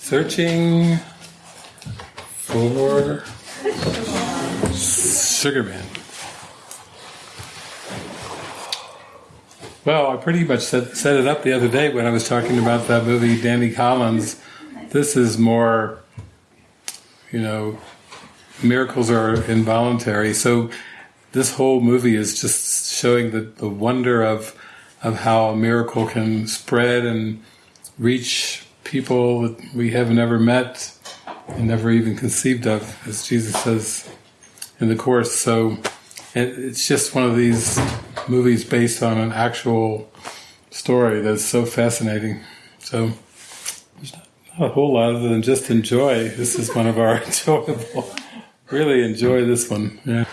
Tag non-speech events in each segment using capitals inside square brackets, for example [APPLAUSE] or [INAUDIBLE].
Searching for Sugarman. Well, I pretty much set, set it up the other day when I was talking about that movie, Danny Collins. This is more, you know, miracles are involuntary. So this whole movie is just showing the, the wonder of of how a miracle can spread and reach people that we have never met and never even conceived of, as Jesus says in the Course. So it's just one of these movies based on an actual story that's so fascinating. So there's not, a whole lot other than just enjoy. This is one of our [LAUGHS] enjoyable. Really enjoy this one. Yeah.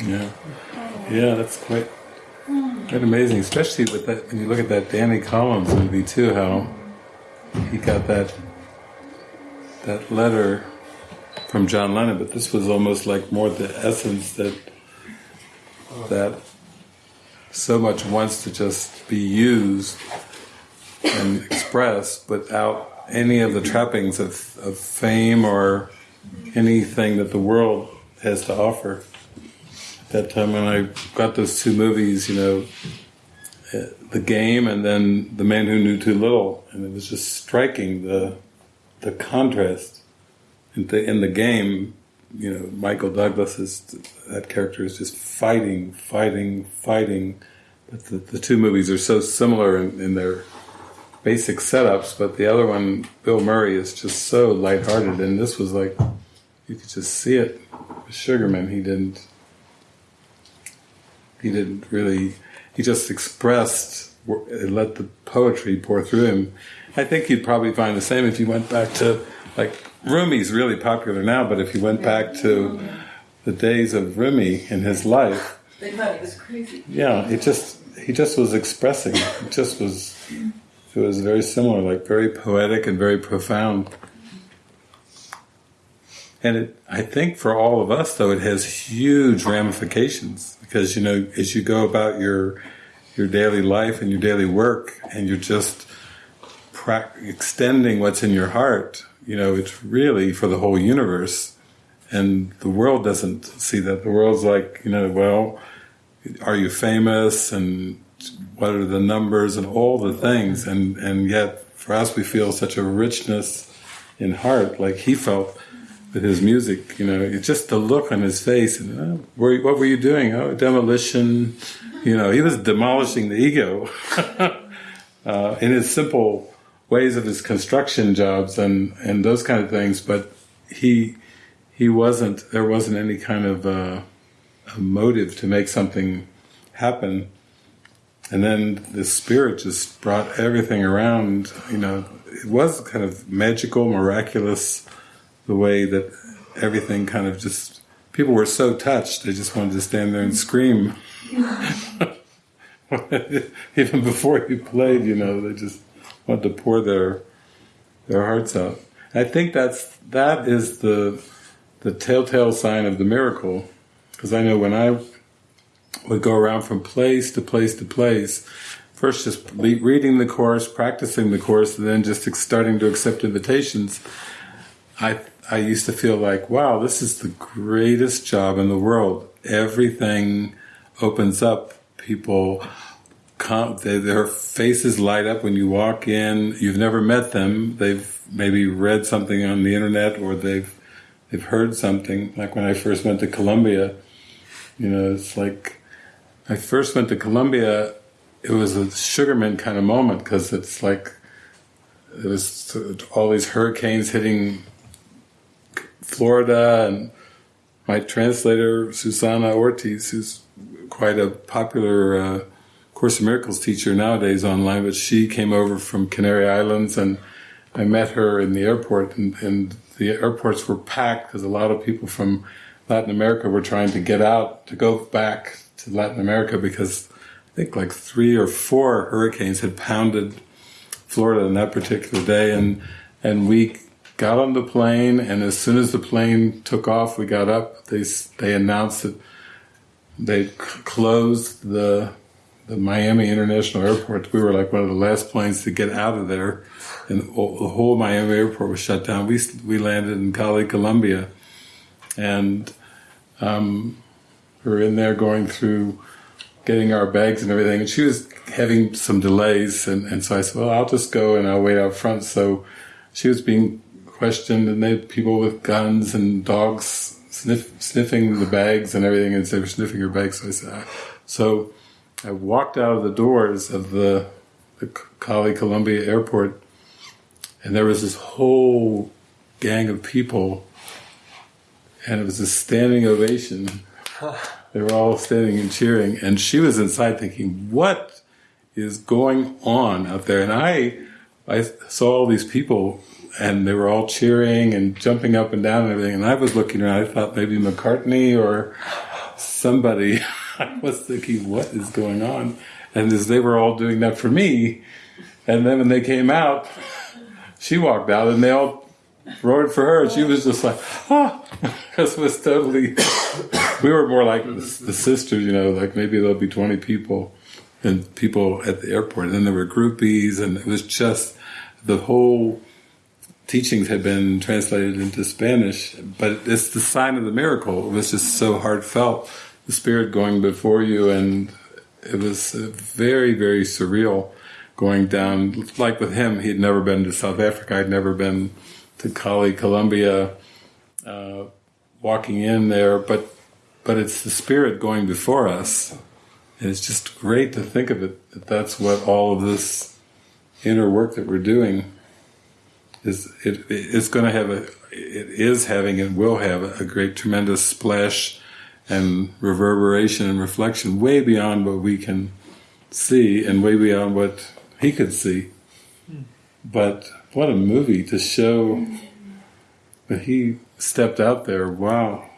Yeah, yeah, that's quite quite amazing, especially with that. When you look at that Danny Collins movie too, how he got that that letter from John Lennon, but this was almost like more the essence that that so much wants to just be used and expressed without any of the trappings of, of fame or anything that the world has to offer. At that time when I got those two movies, you know, uh, The Game and then The Man Who Knew Too Little, and it was just striking the the contrast. In the, in the game, you know, Michael Douglas is that character is just fighting, fighting, fighting. But the, the two movies are so similar in, in, their basic setups. But the other one, Bill Murray, is just so lighthearted, and this was like you could just see it. Sugarman, he didn't. He didn't really. He just expressed, and let the poetry pour through him. I think you'd probably find the same if you went back to like Rumi's really popular now, but if you went back to the days of Rumi in his life, they thought he was crazy. Yeah, it just he just was expressing. It just was. It was very similar, like very poetic and very profound. And it, I think for all of us, though, it has huge ramifications because you know, as you go about your your daily life and your daily work, and you're just extending what's in your heart, you know, it's really for the whole universe. And the world doesn't see that. The world's like, you know, well, are you famous and what are the numbers and all the things and and yet for us we feel such a richness in heart like he felt with his music you know just the look on his face and oh, what were you doing? Oh demolition you know he was demolishing the ego. [LAUGHS] Uh, in his simple ways of his construction jobs and and those kind of things but he he wasn't there wasn't any kind of uh, a motive to make something happen. And then the spirit just brought everything around. You know, it was kind of magical, miraculous, the way that everything kind of just. People were so touched; they just wanted to stand there and scream. [LAUGHS] Even before you played, you know, they just wanted to pour their their hearts out. I think that's that is the the telltale sign of the miracle, because I know when I would go around from place to place to place. First, just reading the course, practicing the course, and then just starting to accept invitations. I I used to feel like, wow, this is the greatest job in the world. Everything opens up. People come, they, their faces light up when you walk in. You've never met them. They've maybe read something on the internet or they've they've heard something. Like when I first went to Colombia, you know, it's like I first went to Colombia. it was a Sugarman kind of moment because it's like it was all these hurricanes hitting Florida, and my translator Susana Ortiz, who's quite a popular uh, Course in Miracles teacher nowadays online, but she came over from Canary Islands, and I met her in the airport, and, and the airports were packed because a lot of people from Latin America were trying to get out to go back to Latin America because I think like three or four hurricanes had pounded Florida on that particular day, and and we got on the plane, and as soon as the plane took off, we got up. They they announced that they closed the the Miami International Airport. We were like one of the last planes to get out of there, and the whole Miami airport was shut down. We we landed in Cali, Colombia, and um, we were in there going through getting our bags and everything. And she was having some delays, and, and so I said, "Well, I'll just go and I'll wait out front." So she was being questioned, and they had people with guns and dogs sniff, sniffing the bags and everything, and they were sniffing her bags. So I said, so I walked out of the doors of the, the Cali Colombia airport, and there was this whole gang of people, and it was a standing ovation. [LAUGHS] They were all standing and cheering, and she was inside thinking, "What is going on out there?" And I, I saw all these people, and they were all cheering and jumping up and down and everything. And I was looking around. I thought maybe McCartney or somebody. [LAUGHS] I was thinking, "What is going on?" And as they were all doing that for me, and then when they came out, [LAUGHS] she walked out, and they all roared for her. She was just like, [LAUGHS] ah, it was totally. [COUGHS] we were more like the, the, sisters, you know, like maybe there'll be twenty people, and people at the airport, and then there were groupies, and it was just the whole teachings had been translated into Spanish, but it's the sign of the miracle. It was just so heartfelt, the Spirit going before you, and it was very, very surreal going down. Like with him, he'd never been to South Africa. I'd never been to Cali, Colombia, uh, walking in there, but but it's the Spirit going before us. And it's just great to think of it that that's what all of this inner work that we're doing is. It, it's going to have a, it is having and will have a great, tremendous splash and reverberation and reflection way beyond what we can see and way beyond what he could see. Hmm. But what a movie to show that he stepped out there. Wow.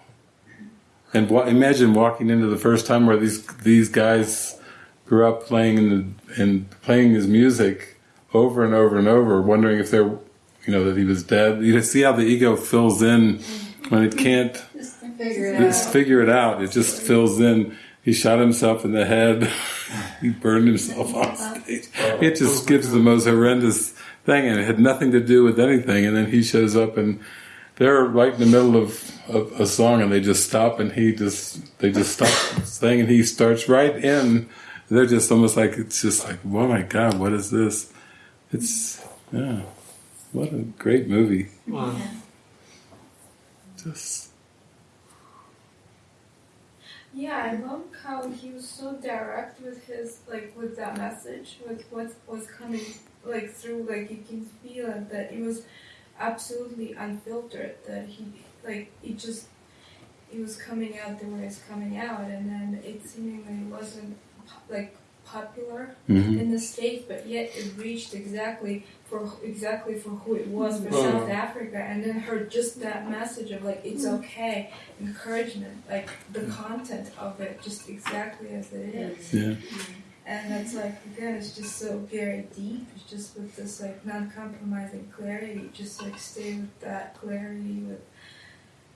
And wa- imagine walking into the first time where these these guys grew up playing the, and playing his music over and over and over, wondering if they're, you know, that he was dead. You see how the ego fills in when it can't [LAUGHS] just figure it, just out. figure it out. It just fills in. He shot himself in the head. [LAUGHS] he burned himself on stage. Oh. It just gives the most horrendous thing, and it had nothing to do with anything. And then he shows up, and they're right in the middle of, of a song, and they just stop, and he just they just stop saying, and he starts right in. They're just almost like it's just like, oh my god, what is this? It's yeah, what a great movie. Wow. Just Yeah, I love how he was so direct with his like with that message, with what was coming like through. Like you can feel it that it was absolutely unfiltered. That he like it just it was coming out the way it's coming out, and then it seemingly wasn't po- like popular mhm. in the states, but yet it reached exactly for exactly for who it was for. South Africa, and then heard just that message of like it's okay, encouragement, like the content of it, just exactly as it is, yeah, and that's like again, it's just so very deep. It's just with this like non-compromising clarity, just like stay with that clarity with,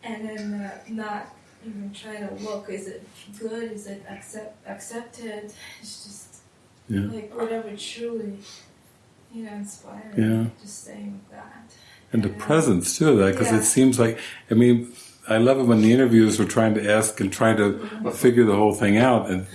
and then uh, not even try to look is it good, is it accept accepted. It's just yeah. like whatever truly, you know, inspiring. Yeah. Just staying with that. and the Yeah. Uh, presence too of that because Yeah. it seems like i mean i love it when the interviewers were trying to ask and trying to mm-hmm. figure the whole thing out and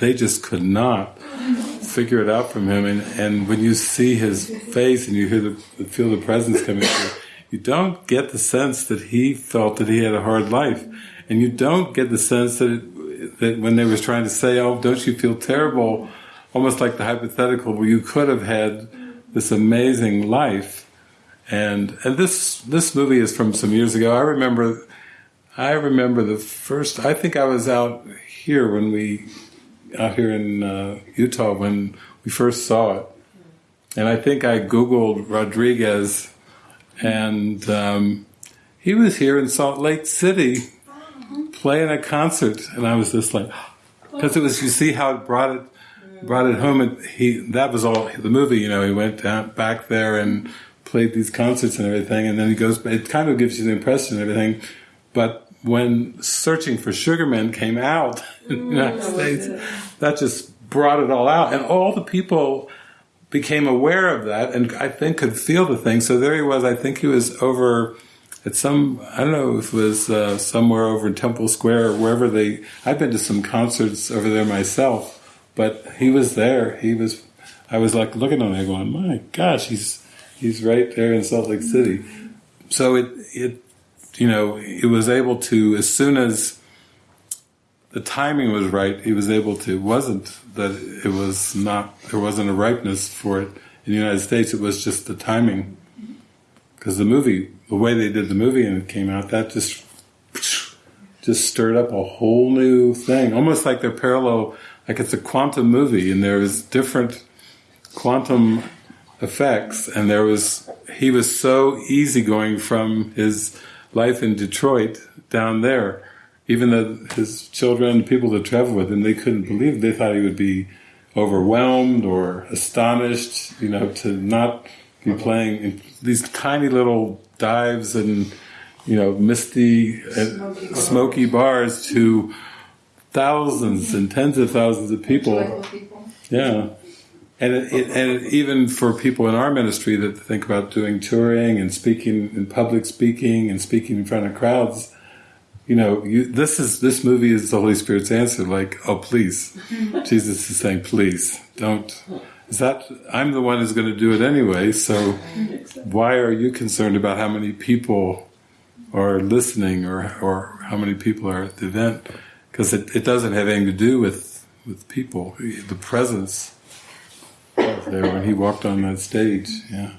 they just could not [LAUGHS] figure it out from him and, and when you see his face and you hear the feel the presence coming through you don't get the sense that he felt that he had a hard life and you don't get the sense that it, that when they was trying to say oh don't you feel terrible almost like the hypothetical where you could have had this amazing life and and this this movie is from some years ago. I remember, I remember the first. I think I was out here when we out here in uh, Utah when we first saw it, and I think I googled Rodriguez, and um, he was here in Salt Lake City [LAUGHS] playing a concert, and I was just like, because it was you see how it brought it brought it home, and he that was all the movie. You know, he went down back there and played these concerts and everything, and then he goes. It kind of gives you the impression and everything, but when Searching for Sugarman came out [LAUGHS] in the United States, that just brought it all out, and all the people became aware of that, and I think could feel the thing. So there he was. I think he was over at some I don't know if it was uh, somewhere over in Temple Square or wherever they. I've been to some concerts over there myself, but he was there. He was. I was like looking at him, going, "My gosh, he's he's right there in Salt Lake City." So it it you know it was able to as soon as the timing was right. He was able to. It wasn't that it was not. There wasn't a ripeness for it in the United States. It was just the timing because the movie the way they did the movie and it came out, that just just stirred up a whole new thing. Almost like they're parallel, like it's a quantum movie, and there's different quantum effects. And there was he was so easygoing from his life in Detroit down there. Even though his children, people that traveled with him, they couldn't believe it. They thought he would be overwhelmed or astonished, you know, to not be playing these tiny little dives and you know misty smoky, uh, smoky bars to thousands and tens of thousands of people. people. Yeah. And it, it, and even for people in our ministry that think about doing touring and speaking in public speaking and speaking in front of crowds, you know, you, this is this movie is the Holy Spirit's answer. Like, oh, please, [LAUGHS] Jesus is saying, please don't is that I'm the one who's going to do it anyway, so why are you concerned about how many people are listening or, or how many people are at the event? Because it, it doesn't have anything to do with, with people. The presence there when he walked on that stage, yeah.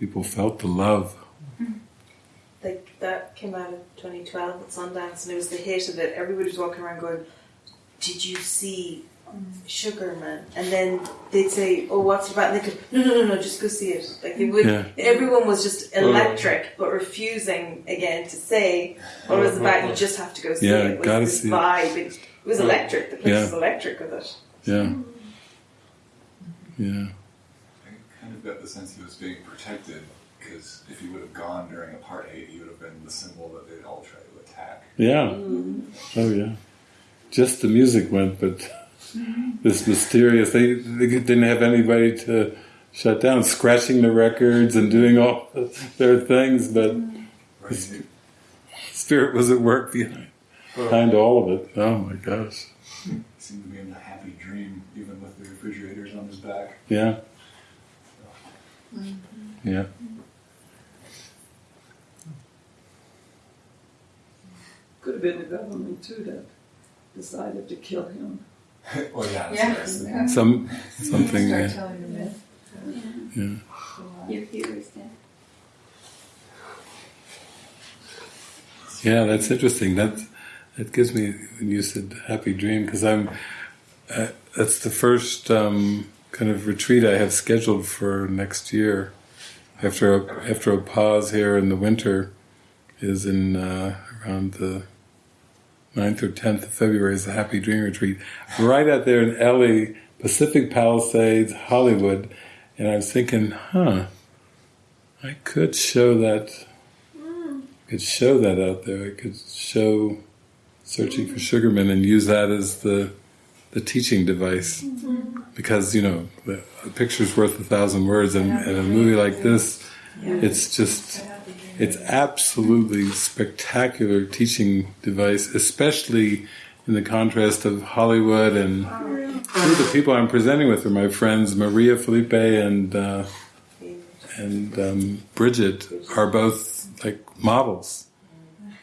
People felt the love. Like that came out of 2012 at Sundance and it was the hit of it. Everybody was walking around going, did you see Sugarman, and then they'd say, "Oh, what's about?" And they could, "No, no, no, no, just go see it." Like they would. Yeah. Everyone was just electric, but refusing again to say what it was about. You just have to go see yeah, it. It was this see vibe. It. it was electric. The place yeah. was electric with it. Yeah. Yeah. I kind of got the sense he was being protected because if he would have gone during apartheid, he would have been the symbol that they'd all try to attack. Yeah. Mm. Oh yeah. Just the music went, but [LAUGHS] this mysterious. They, they didn't have anybody to shut down, scratching the records and doing all their things, but right. spirit was at work behind, behind all of it. Oh my gosh! He seemed to be in a happy dream, even with the refrigerators on his back. Yeah. Mm-hmm. Yeah. Could have been the government too that decided to kill him. Well, [LAUGHS] yeah, yeah. Some something. Start yeah. telling the myth. Yeah. Your theories, then. Yeah, that's interesting. That that gives me when you said happy dream because I'm. Uh, that's the first um, kind of retreat I have scheduled for next year. After a, after a pause here in the winter, is in uh, around the 9th or 10th of February is a Happy Dream Retreat, right out there in LA, Pacific Palisades, Hollywood. And I was thinking, huh, I could show that, could show that out there. I could show Searching for Sugarman and use that as the the teaching device. Because, you know, the, a picture's worth a thousand words, and, and a movie like this, it's just it's absolutely spectacular teaching device, especially in the contrast of Hollywood and the people I'm presenting with are my friends Maria Felipe and uh, and um, Bridget are both like models,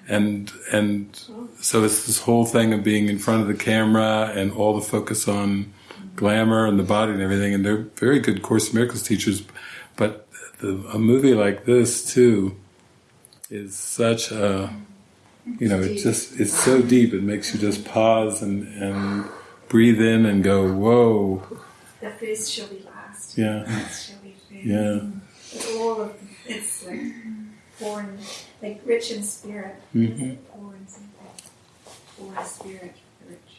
and and so it's this whole thing of being in front of the camera and all the focus on glamour and the body and everything, and they're very good Course in Miracles teachers, but the, a movie like this too is such a you know it just it's so deep it makes you just pause and and breathe in and go whoa. The face shall be last. Yeah. Shall be yeah. It's all of it's like born like rich in spirit. Mm-hmm. something. Poor in spirit rich.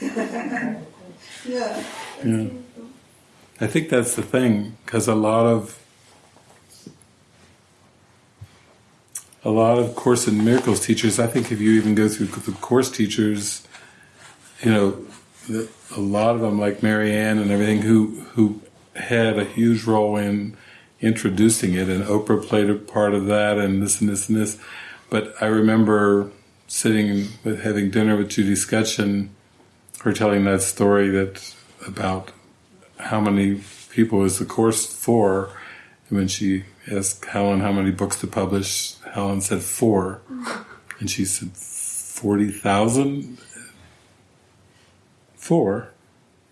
[LAUGHS] Yeah. Yeah. I think that's the thing because a lot of a lot of Course in Miracles teachers, I think if you even go through the course teachers, you know, that a lot of them, like Marianne and everything, who who had a huge role in introducing it, and Oprah played a part of that, and this and this and this. But I remember sitting with having dinner with Judy Scutcheon, her telling that story that about how many people is the course for, and when she asked Helen how many books to publish, Helen said four, and she said forty thousand. Four,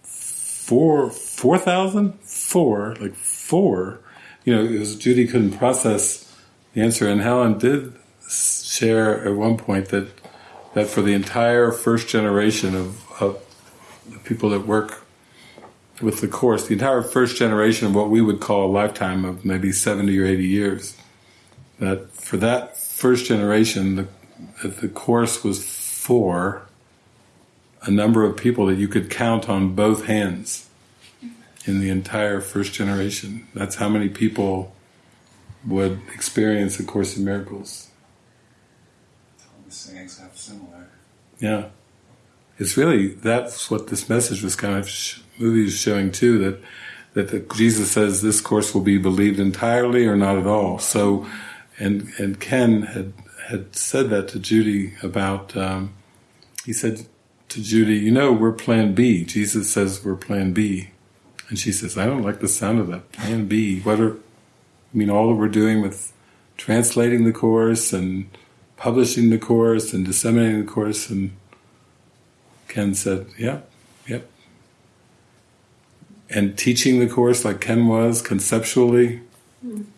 four, four thousand, four, like four. You know, it was Judy couldn't process the answer, and Helen did share at one point that that for the entire first generation of, of the people that work with the course, the entire first generation of what we would call a lifetime of maybe 70 or 80 years, that for that first generation, the, that the course was for a number of people that you could count on both hands in the entire first generation. That's how many people would experience the Course in Miracles. All the sayings have similar. Yeah. It's really, that's what this message was kind of, sh- movie is showing too, that, that the, Jesus says this course will be believed entirely or not at all. So, and, and Ken had, had said that to Judy about, um, he said to Judy, you know, we're plan B. Jesus says we're plan B. And she says, I don't like the sound of that. Plan B. What are, I mean, all that we're doing with translating the course and publishing the course and disseminating the course. And Ken said, "Yep, yep." And teaching the course like Ken was conceptually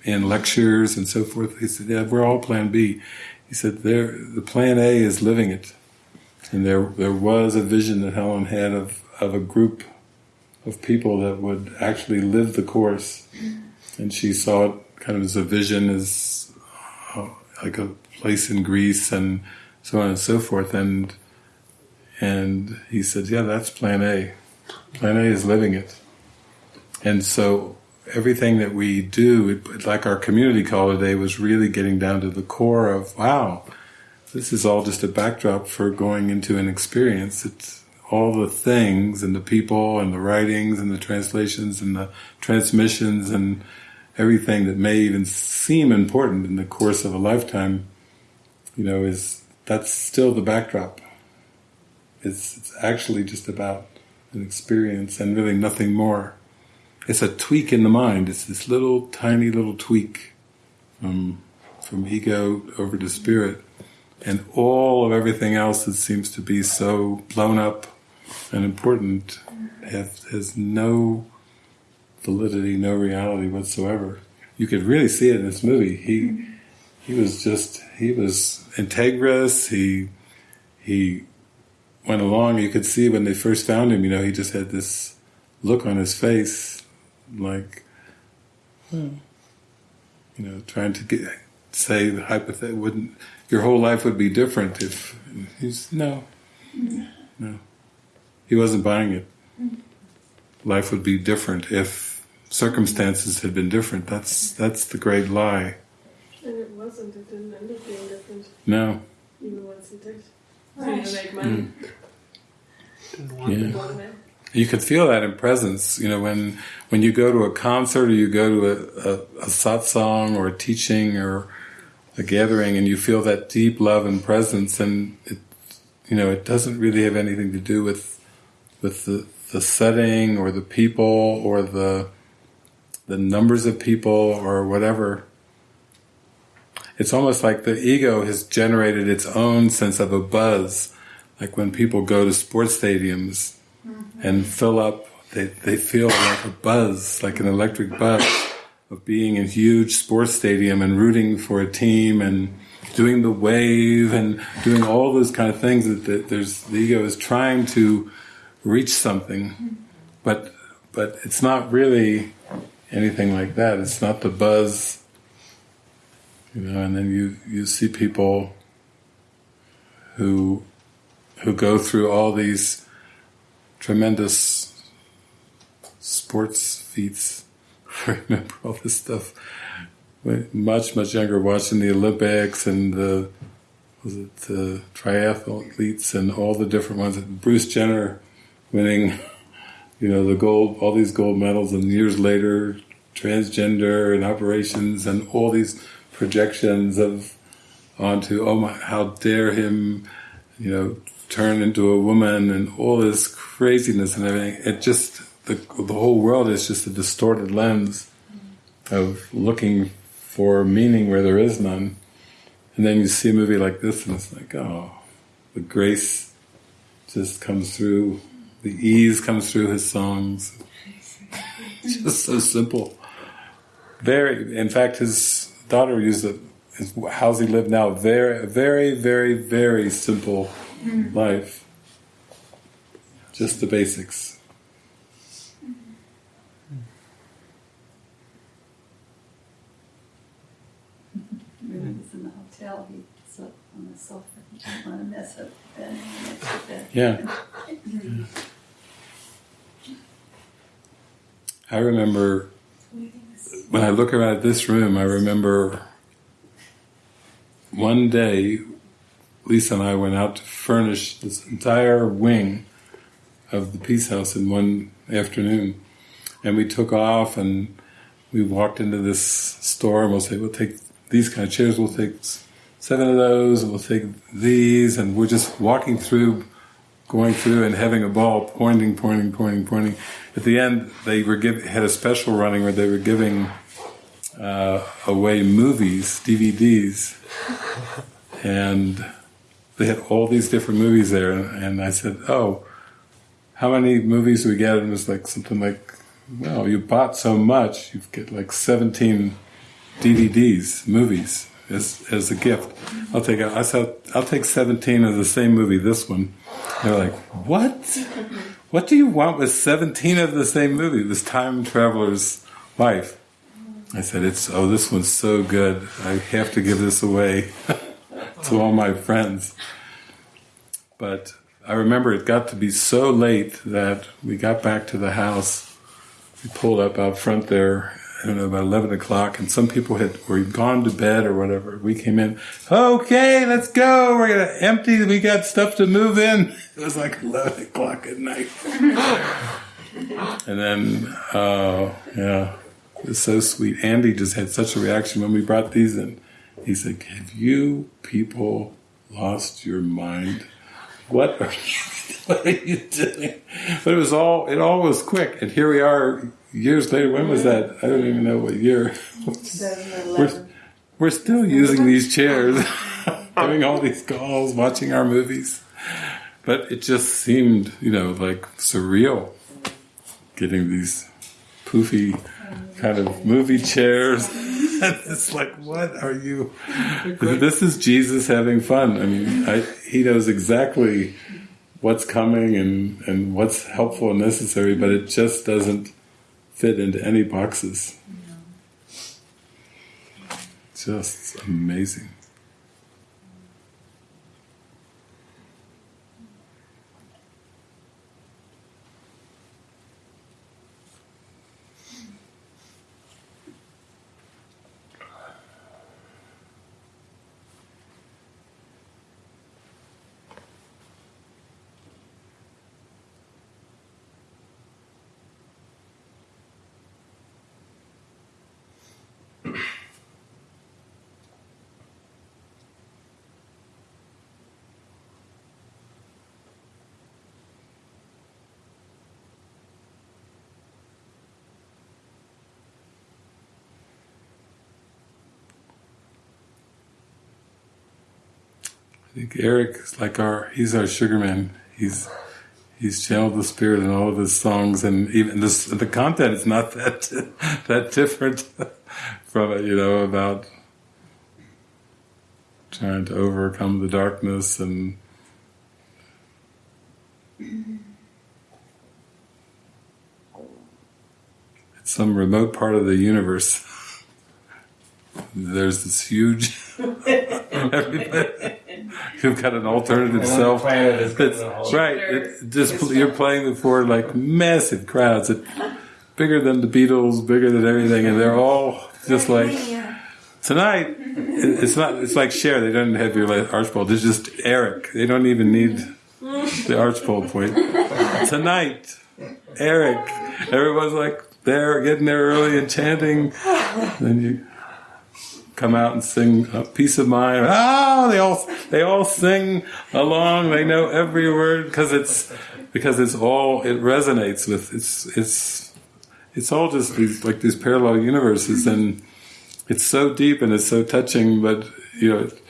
in lectures and so forth. He said, "Yeah, we're all Plan B." He said, "There, the Plan A is living it." And there, there was a vision that Helen had of of a group of people that would actually live the course, and she saw it kind of as a vision, as uh, like a place in Greece and so on and so forth. And and he said, "Yeah, that's Plan A. Plan A is living it." And so everything that we do, like our community call today, was really getting down to the core of, wow, this is all just a backdrop for going into an experience. It's all the things and the people and the writings and the translations and the transmissions and everything that may even seem important in the course of a lifetime, you know, is that's still the backdrop. It's, it's actually just about an experience and really nothing more. It's a tweak in the mind. It's this little tiny little tweak from from ego over to spirit, and all of everything else that seems to be so blown up and important has, has no validity, no reality whatsoever. You could really see it in this movie. He he was just he was integrous. He he went along. You could see when they first found him. You know, he just had this look on his face, like hmm, you know, trying to get say the hypothetical wouldn't your whole life would be different if he's no no he wasn't buying it. Life would be different if circumstances had been different. That's that's the great lie. And it wasn't. It didn't end up being different, No. even once it did. Right. Seemed to make money. Yeah. You could feel that in presence. You know, when when you go to a concert or you go to a, a, a satsang or a teaching or a gathering, and you feel that deep love and presence, and it, you know, it doesn't really have anything to do with with the the setting or the people or the the numbers of people or whatever. It's almost like the ego has generated its own sense of a buzz, like when people go to sports stadiums Mm-hmm. and fill up, they, they feel like a buzz, like an electric buzz of being in a huge sports stadium and rooting for a team and doing the wave and doing all those kind of things that, that there's the ego is trying to reach something, mm-hmm. but but it's not really anything like that. It's not the buzz, you know. And then you you see people who who go through all these tremendous sports feats. [LAUGHS] I remember all this stuff. Much much younger, watching the Olympics and the was it the triathletes and all the different ones. Bruce Jenner winning, [LAUGHS] you know, the gold, all these gold medals, and years later, transgender and operations and all these projections of onto oh my, how dare him, you know, turn into a woman and all this craziness and everything. It just the the whole world is just a distorted lens of looking for meaning where there is none. And then you see a movie like this, and it's like, oh, the grace just comes through, the ease comes through his songs. [LAUGHS] just so simple. Very, in fact, his daughter used it. How's he live now? Very, very, very, very simple Mm-hmm. life. Just the basics. Mm-hmm. When he in the hotel, he slept on the sofa. He didn't want to mess up the bed next to bed. Yeah. Mm-hmm. I remember when I look around this room, I remember one day Lisa and I went out to furnish this entire wing of the Peace House in one afternoon. And we took off and we walked into this store and we'll say, we'll take these kind of chairs, we'll take seven of those, and we'll take these, and we're just walking through, going through and having a ball, pointing, pointing, pointing, pointing. At the end, they were give, had a special running where they were giving uh, away movies, DVDs, [LAUGHS] and they had all these different movies there. And I said, "Oh, how many movies do we get?" And it was like something like, "Well, you bought so much, you get like seventeen DVDs, movies." As, as a gift, I'll take. I said, I'll take seventeen of the same movie. This one, they're like, "What? What do you want with seventeen of the same movie? This time traveler's life?" I said, "It's oh, this one's so good. I have to give this away [LAUGHS] to all my friends." But I remember it got to be so late that we got back to the house. We pulled up out front there. I don't know about eleven o'clock, and some people had were gone to bed or whatever. We came in. Okay, let's go. We're gonna empty. We got stuff to move in. It was like eleven o'clock at night. and then, uh, yeah, it was so sweet. Andy just had such a reaction when we brought these in. He said, "Have you people lost your mind? What are you, [LAUGHS] what are you doing?" But it was all it all was quick, and here we are years later. When was that? I don't even know what year. 2011. We're still using these chairs, [LAUGHS] having all these calls, watching our movies. But it just seemed, you know, like surreal getting these poofy kind of movie chairs. [LAUGHS] it's like, what are you? This is Jesus having fun. I mean, I, he knows exactly what's coming and, and what's helpful and necessary, but it just doesn't fit into any boxes. Just amazing. I think Eric is like our he's our sugar man. He's he's channeled the spirit in all of his songs and even this the content is not that [LAUGHS] that different [LAUGHS] from it, you know, about trying to overcome the darkness and it's some remote part of the universe. There's this huge [LAUGHS] you've got an alternative self. That's right. It just you're playing before like massive crowds, that bigger than the Beatles, bigger than everything, and they're all just like tonight. It's not. It's like Cher. They don't have your Archibald. It's just Eric. They don't even need the Archibald point. tonight, Eric. Everyone's like there, getting there early and chanting. Then you come out and sing a peace of mind. Ah, they all they all sing along. They know every word because it's because it's all it resonates with. It's it's it's all just these like these parallel universes, mm-hmm. and it's so deep and it's so touching. But you know, it,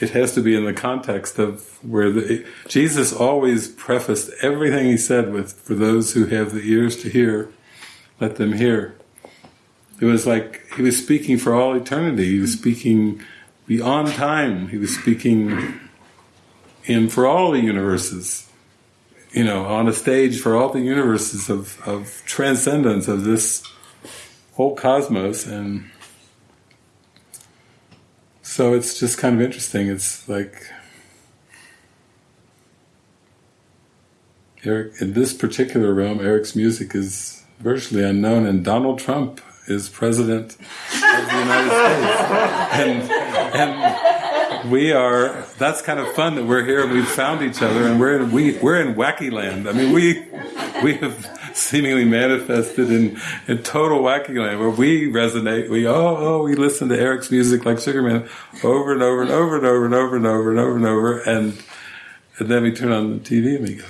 it has to be in the context of where the, Jesus always prefaced everything he said with "For those who have the ears to hear, let them hear." It was like he was speaking for all eternity. He was mm-hmm. speaking beyond time. He was speaking in for all the universes. You know, on a stage for all the universes of, of transcendence of this whole cosmos and so it's just kind of interesting. It's like Eric in this particular realm, Eric's music is virtually unknown, and Donald Trump is president of the United States, [LAUGHS] and and we are. That's kind of fun that we're here and we've found each other, and we're in we we're in wacky land. I mean, we we have seemingly manifested in, in total wacky land where we resonate. We oh oh we listen to Eric's music like Sugarman over and over and over and over and over and over and over and over and and then we turn on the TV and we go,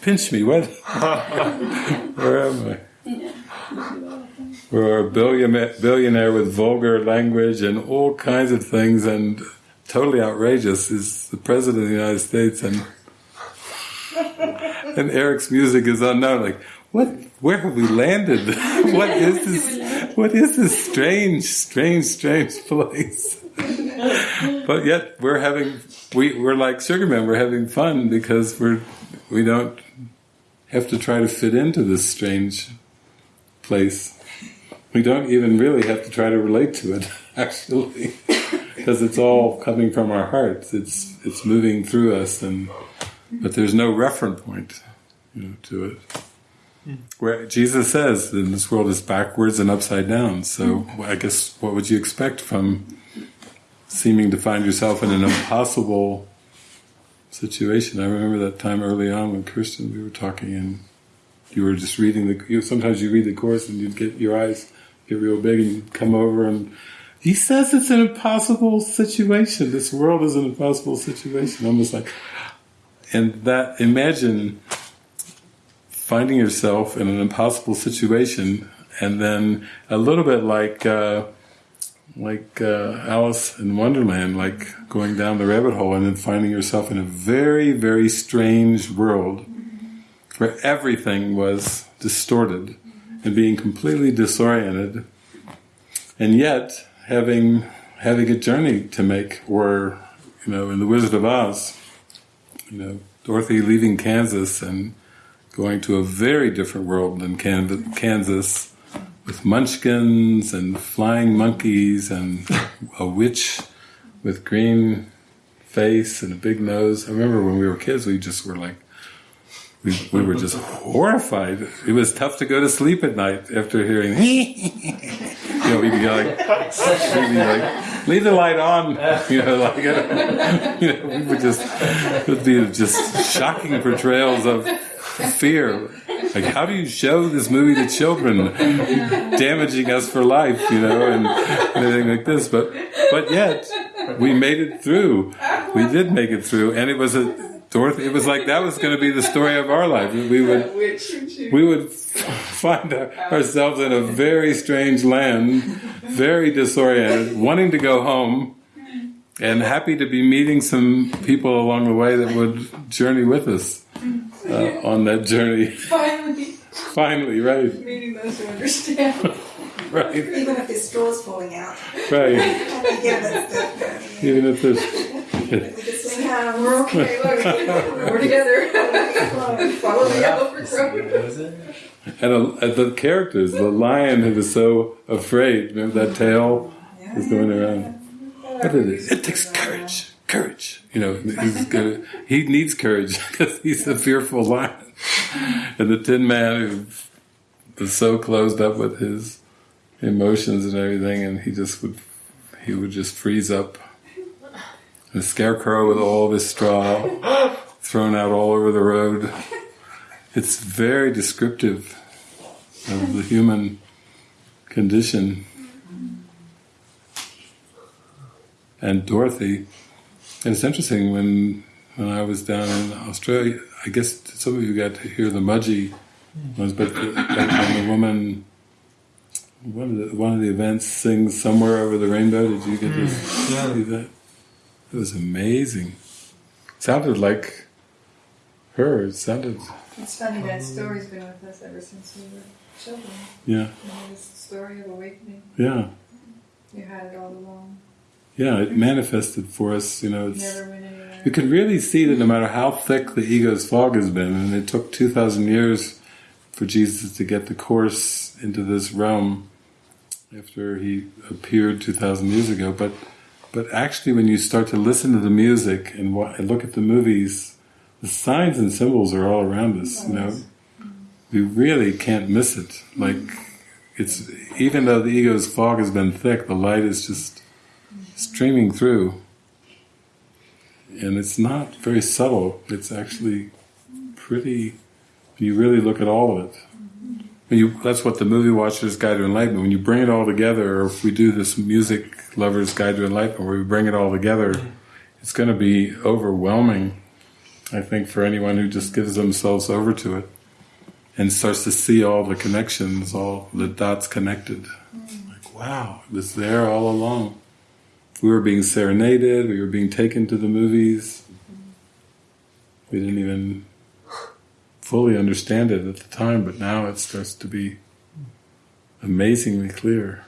pinch me, what? [LAUGHS] Where am I? We're a billionaire, billionaire with vulgar language and all kinds of things and totally outrageous is the president of the United States and [LAUGHS] and Eric's music is unknown. Like, what? Where have we landed? [LAUGHS] what is this? What is this strange, strange, strange place? [LAUGHS] but yet we're having we we're like Sugarman. We're having fun because we're we don't have to try to fit into this strange place. We don't even really have to try to relate to it, [LAUGHS] actually, because it's all coming from our hearts. It's it's moving through us and but there's no reference point you know, to it. Hmm. Where Jesus says that this world is backwards and upside down. So hmm. I guess what would you expect from seeming to find yourself in an impossible situation? I remember that time early on when Kirsten we were talking and you were just reading the. You, sometimes you read the course and you'd get your eyes get real big and come over and he says it's an impossible situation. This world is an impossible situation. Almost like and that imagine finding yourself in an impossible situation and then a little bit like uh, like uh, Alice in Wonderland like going down the rabbit hole and then finding yourself in a very very strange world where everything was distorted and being completely disoriented and yet having having a journey to make or you know in the Wizard of Oz you know, Dorothy leaving Kansas and going to a very different world than Kansas with munchkins and flying monkeys and [LAUGHS] a witch with green face and a big nose. I remember when we were kids, we just were like, we, we were just horrified. It was tough to go to sleep at night after hearing, [LAUGHS] you know, we'd be like, we'd be like, leave the light on, [LAUGHS] you know, like, [LAUGHS] you know, we would just, it would be just shocking portrayals of fear. Like, how do you show this movie to children, damaging us for life, you know, and, everything like this? But, but yet, we made it through. We did make it through, and it was a Dorothy, it was like that was going to be the story of our life. We would, [LAUGHS] we would [LAUGHS] find ourselves in a very strange land, very disoriented, wanting to go home, and happy to be meeting some people along the way that would journey with us uh, [LAUGHS] on that journey. Finally. Finally, right. Meeting those who understand. right. Even if his straw's falling out. Right. Even if there's yeah, we're okay. Look, we're together. Follow the yellow brick road. And, a, and the characters, the lion who was so afraid, remember that tail was going around. What is it? It takes courage, courage. You know, he's gonna, he needs courage [LAUGHS] because he's a fearful lion. And the Tin Man who was so closed up with his emotions and everything, and he just would, he would just freeze up the scarecrow with all of his straw [GASPS] thrown out all over the road. It's very descriptive of the human condition. And Dorothy, and it's interesting when when I was down in Australia. I guess some of you got to hear the Mudgee ones, but the, when the woman one of the one of the events sings "Somewhere Over the Rainbow." Did you get to hmm. see that? It was amazing. It sounded like her. It sounded It's funny that story's been with us ever since we were children. yeah, this story of awakening. yeah, You had it all along. yeah. It manifested for us. You know, it's. Never went anywhere. You can really see that no matter how thick the ego's fog has been, and it took 2,000 years for Jesus to get the course into this realm after he appeared 2,000 years ago, but but actually when you start to listen to the music and, look at the movies, the signs and symbols are all around us, you know. You really can't miss it. Like, it's, even though the ego's fog has been thick, the light is just streaming through and it's not very subtle. It's actually pretty. You really look at all of it. You, that's what the movie Watcher's Guide to Enlightenment. When you bring it all together, or if we do this music lovers guide to enlightenment, where we bring it all together, it's going to be overwhelming. I think for anyone who just gives themselves over to it and starts to see all the connections, all the dots connected. Mm. Like, wow, it was there all along we were being serenaded, we were being taken to the movies. Mm-hmm. We didn't even fully understand it at the time, but now it starts to be amazingly clear.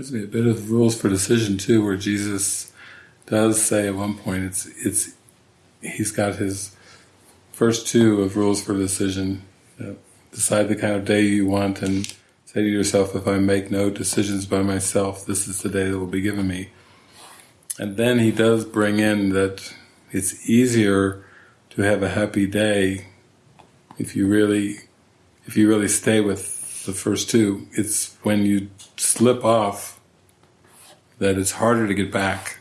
Reminds me a bit of rules for decision too, where Jesus does say at one point it's it's he's got his first two of rules for decision. Uh, decide the kind of day you want and say to yourself, if I make no decisions by myself, this is the day that will be given me. And then he does bring in that it's easier to have a happy day if you really if you really stay with the first two. It's when you slip off that it's harder to get back.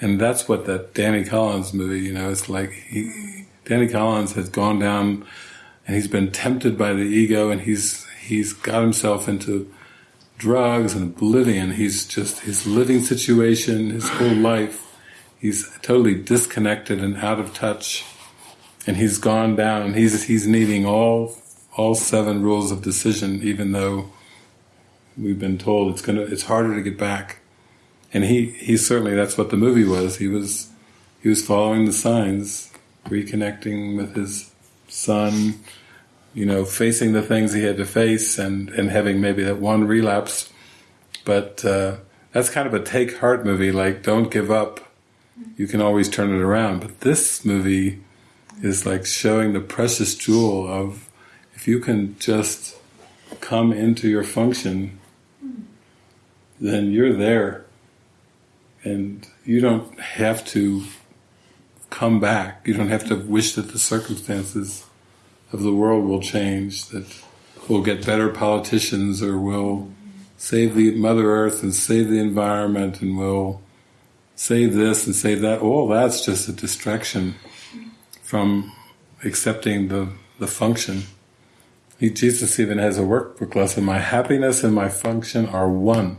And that's what that Danny Collins movie, you know, it's like he, Danny Collins has gone down and he's been tempted by the ego and he's he's got himself into drugs and oblivion. He's just his living situation, his whole life. He's totally disconnected and out of touch. And he's gone down and he's he's needing all all seven rules of decision, even though we've been told it's gonna it's harder to get back. And he, he certainly that's what the movie was. He was he was following the signs, reconnecting with his son, you know, facing the things he had to face and, and having maybe that one relapse. But uh, that's kind of a take heart movie, like don't give up. You can always turn it around. But this movie is like showing the precious jewel of if you can just come into your function, then you're there. And you don't have to come back. You don't have to wish that the circumstances of the world will change, that we'll get better politicians or we'll save the Mother Earth and save the environment and we'll save this and save that. All that's just a distraction from accepting the, the function. Jesus even has a workbook lesson. My happiness and my function are one.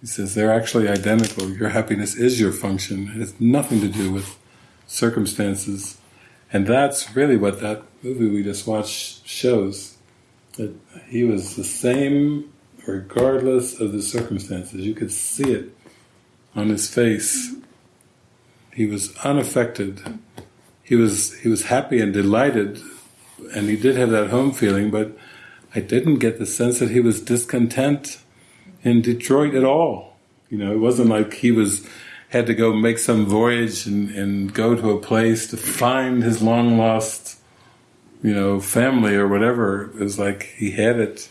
He says they're actually identical. Your happiness is your function. It has nothing to do with circumstances. And that's really what that movie we just watched shows. That he was the same regardless of the circumstances. You could see it on his face. He was unaffected. He was he was happy and delighted and he did have that home feeling, but I didn't get the sense that he was discontent in Detroit at all. You know, it wasn't like he was had to go make some voyage and, and go to a place to find his long lost, you know, family or whatever. It was like he had it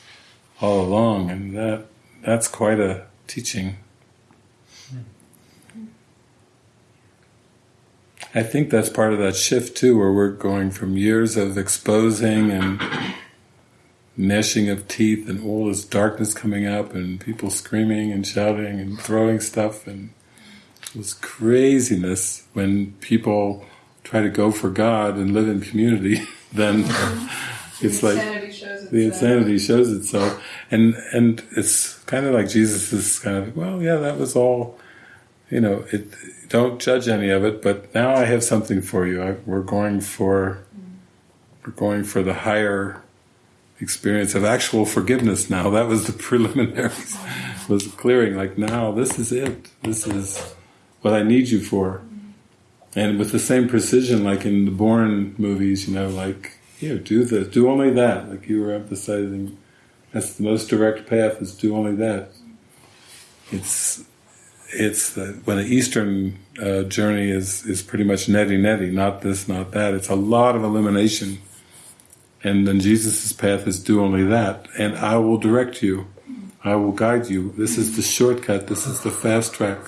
all along, and that that's quite a teaching. I think that's part of that shift too, where we're going from years of exposing and gnashing of teeth and all this darkness coming up and people screaming and shouting and throwing stuff. And this craziness when people try to go for God and live in community, [LAUGHS] then mm-hmm. it's like insanity the insanity shows itself, and and it's kind of like Jesus is kind of well, yeah, that was all, you know. It don't judge any of it, but now I have something for you. I, we're going for we're going for the higher experience of actual forgiveness. Now that was the [LAUGHS] preliminaries, was clearing. Like now, this is it. This is what I need you for. And with the same precision, like in the Bourne movies, you know, like here, do this, do only that. Like you were emphasizing, that's the most direct path is do only that. It's it's the, when the Eastern uh, journey is is pretty much neti neti, not this, not that. It's a lot of elimination, and then Jesus' path is do only that, and I will direct you, I will guide you. This is the shortcut. This is the fast track.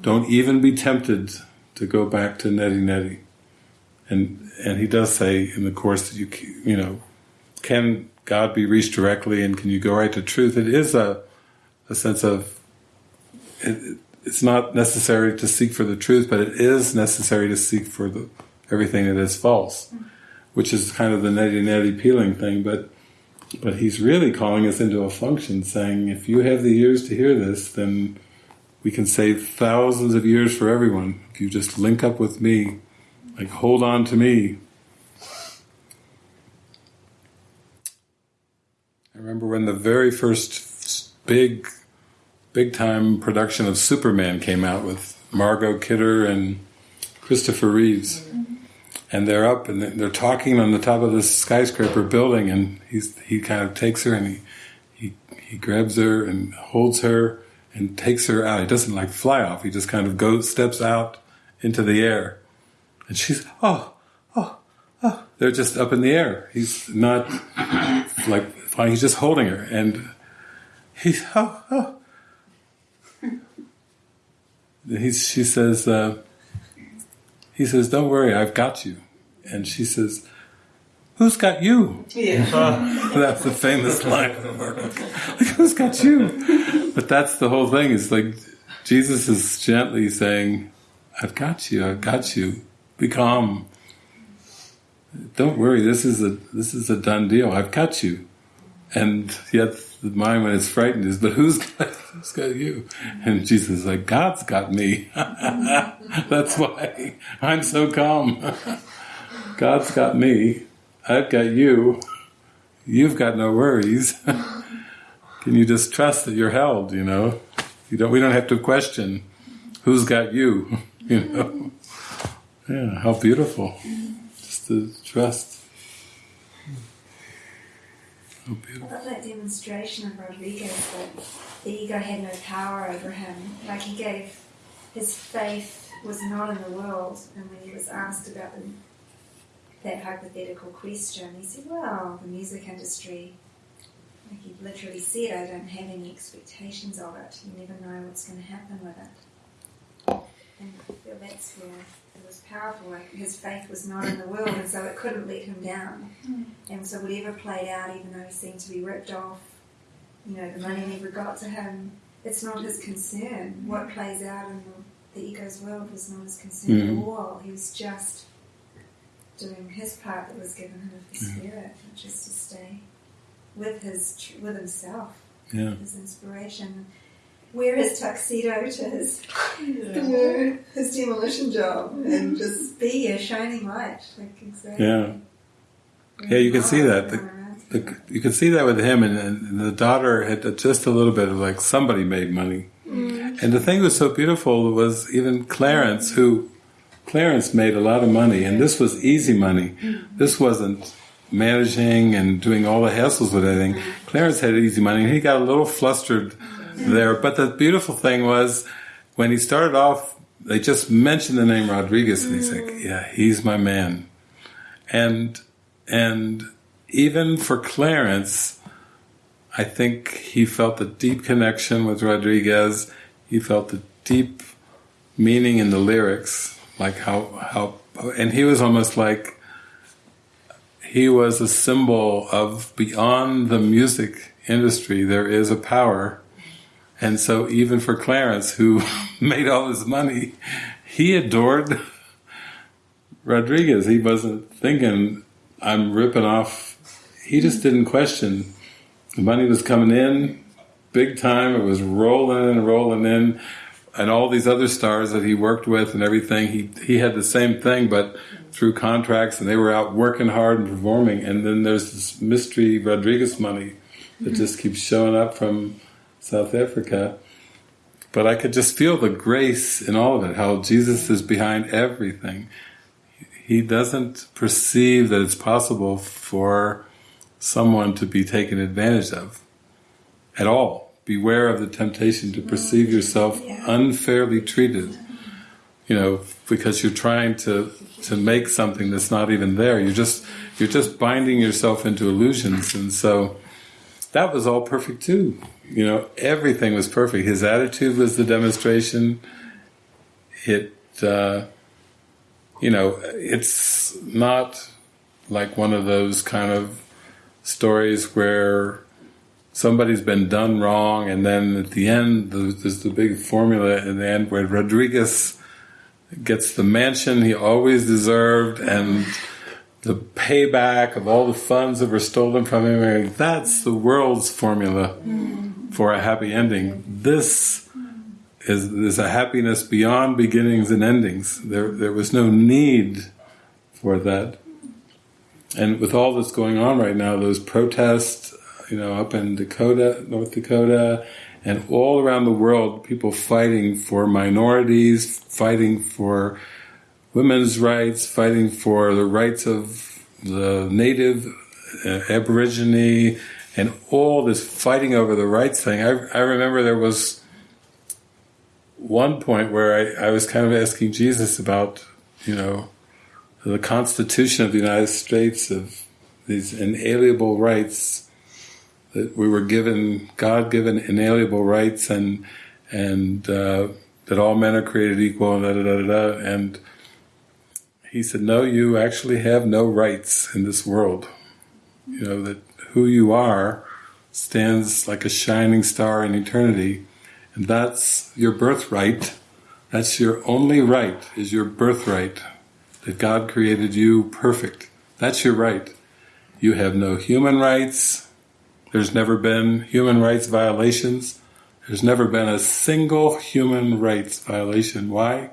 Don't even be tempted to go back to neti neti. And and he does say in the course that you you know can God be reached directly and can you go right to truth? It is a a sense of it, it's not necessary to seek for the truth, but it is necessary to seek for the everything that is false, mm-hmm. which is kind of the neti neti peeling thing. But but he's really calling us into a function, saying if you have the ears to hear this, then we can save thousands of years for everyone if you just link up with me, like hold on to me. I remember when the very first big, big time production of Superman came out with Margot Kidder and Christopher Reeves. And they're up and they're talking on the top of this skyscraper building, and he's he kind of takes her and he he he grabs her and holds her and takes her out. He doesn't like fly off. He just kind of goes steps out into the air, and she's oh oh oh. They're just up in the air. He's not like flying. He's just holding her, and he's oh oh. He's, she says, uh, he says, "Don't worry, I've got you," and she says, "Who's got you?" Yeah. [LAUGHS] That's the famous line from Mark. Like, who's got you? But that's the whole thing. It's like Jesus is gently saying, "I've got you. I've got you. Be calm. Don't worry. This is a this is a done deal. I've got you." And yet the mind, when it's frightened, is, "But who's got who's got you?" And Jesus is like, "God's got me. [LAUGHS] that's why I'm so calm. [LAUGHS] God's got me. I've got you." you've got no worries. [LAUGHS] Can you just trust that you're held? You know, you don't. We don't have to question who's got you. You know, yeah. How beautiful, just to trust. How I love that demonstration of Rodriguez that the ego had no power over him. Like he gave, his faith was not in the world. And when he was asked about the, that hypothetical question, he said, Well, the music industry, like he literally said, I don't have any expectations of it. You never know what's going to happen with it. And I feel that's where was powerful. Like his faith was not in the world, and so it couldn't let him down. Hmm. And so whatever played out, even though he seemed to be ripped off, you know, the money never got to him, it's not his concern. What hmm. plays out in the, the ego's world was not his concern Mhm. at hmm. all. He was just doing his part that was given him of the spirit, which is to stay with his with himself, Yeah. his inspiration. Wear his tuxedo to his do his demolition job and just be a shining light. Like exactly. Yeah. Yeah, you can see that. The- The, you can see that with him, and, and the daughter had just a little bit of like somebody made money. Mm. And the thing that was so beautiful was even Clarence, who Clarence made a lot of money, and this was easy money. This wasn't managing and doing all the hassles with everything. Mm. Clarence had easy money, and he got a little flustered there. But the beautiful thing was when he started off, they just mentioned the name Rodriguez, and he's like, mm. "Yeah, he's my man," and and even for Clarence, I think he felt a deep connection with Rodriguez. He felt a deep meaning in the lyrics, like how how, and he was almost like he was a symbol of beyond the music industry. There is a power, and so even for Clarence, who [LAUGHS] made all his money, he adored Rodriguez. He wasn't thinking, "I'm ripping off." He just mm. didn't question. The money was coming in big time. It was rolling and rolling in and all these other stars that he worked with and everything, he he had the same thing, but through contracts, and they were out working hard and performing. And then there's this mystery Rodriguez money that mm-hmm. just keeps showing up from South Africa. But I could just feel the grace in all of it, how Jesus is behind everything. He doesn't perceive that it's possible for someone to be taken advantage of at all beware of the temptation to perceive mm-hmm. yourself unfairly treated. Mm-hmm. You know, because you're trying to to make something that's not even there. You're just you're just binding yourself into illusions, and so that was all perfect too. You know, everything was perfect. His attitude was the demonstration. It, uh, you know, it's not like one of those kind of stories where somebody's been done wrong, and then at the end, there's the big formula in the end where Rodriguez gets the mansion he always deserved, and the payback of all the funds that were stolen from him. That's the world's formula for a happy ending. This is, is a happiness beyond beginnings and endings. There, there was no need for that. And with all that's going on right now, those protests, you know, up in Dakota, North Dakota, and all around the world, people fighting for minorities, fighting for women's rights, fighting for the rights of the native, uh, aborigine, and all this fighting over the rights thing. I, I remember there was one point where I, I was kind of asking Jesus about, you know, the Constitution of the United States of these inalienable rights that we were given God-given inalienable rights and and uh, that all men are created equal and da da da da. And he said, "No, you actually have no rights in this world. You know that who you are stands like a shining star in eternity, and that's your birthright. That's your only right. Is your birthright that God created you perfect. That's your right. You have no human rights." There's never been human rights violations. There's never been a single human rights violation. Why?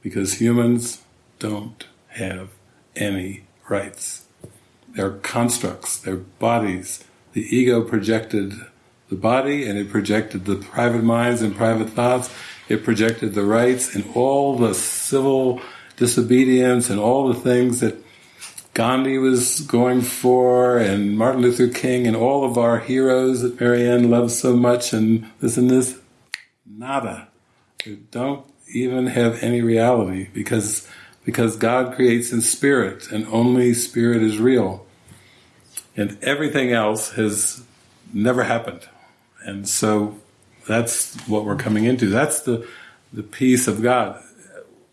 Because humans don't have any rights. They're constructs, they're bodies. The ego projected the body and it projected the private minds and private thoughts. It projected the rights and all the civil disobedience and all the things that Gandhi was going for, and Martin Luther King, and all of our heroes that Marianne loves so much, and this and this, nada. They don't even have any reality because because God creates in spirit, and only spirit is real, and everything else has never happened, and so that's what we're coming into. That's the the peace of God.